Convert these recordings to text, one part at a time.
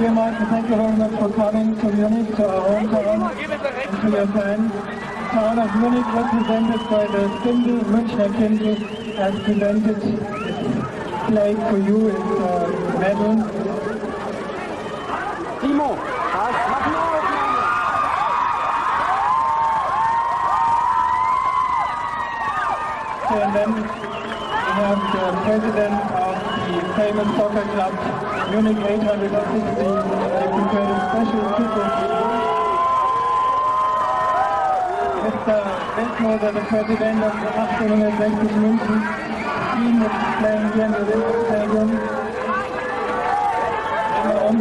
Dear Michael, thank you very much for coming to Munich, to our hometown, and to your fans. Town of Munich represented by the Kindle, Münchner Kindle, has presented its plate for you, its uh, medal. Timo, was? Mach eine Aufnahme! And then we have the president of the famous soccer club, Munich 860. They prepared a special tribute. Mr. Westmoser, the president of the 1860 München team is playing here in the Olympic Stadium. Um.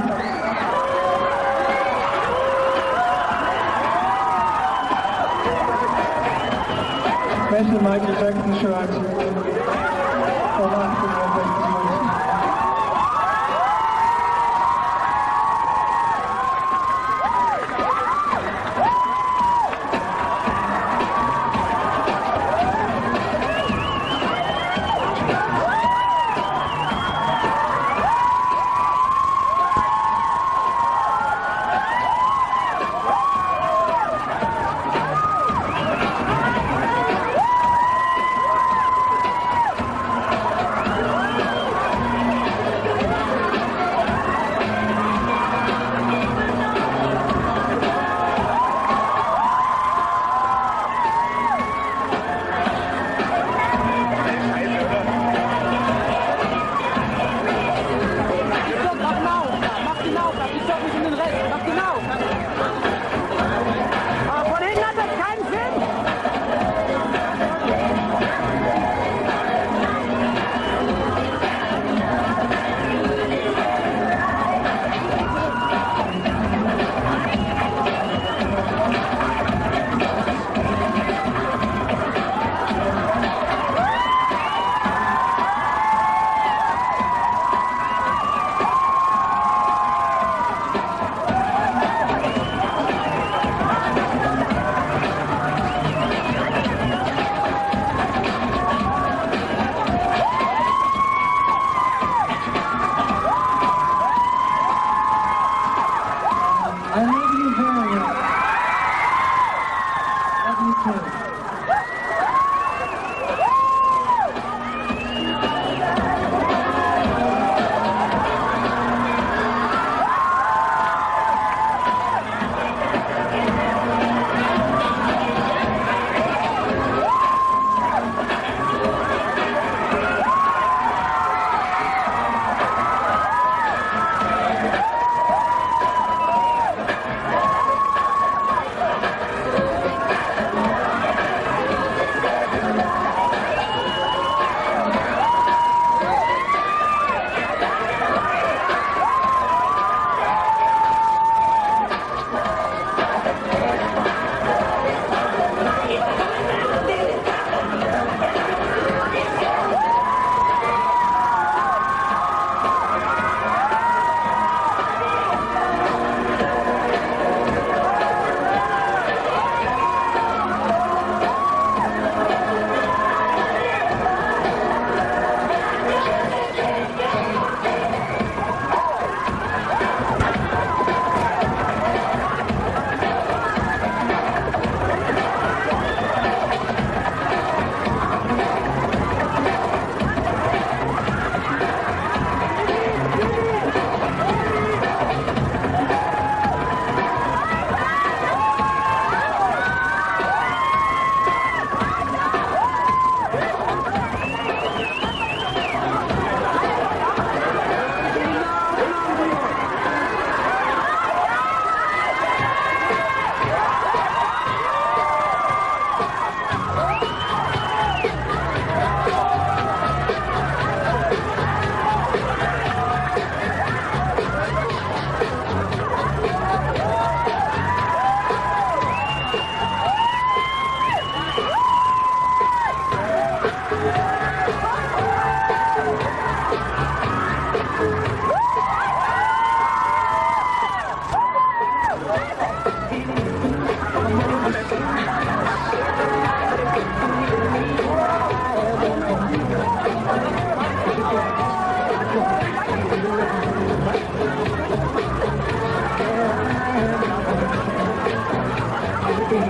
Special Michael Jackson shirt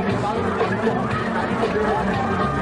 Thank you.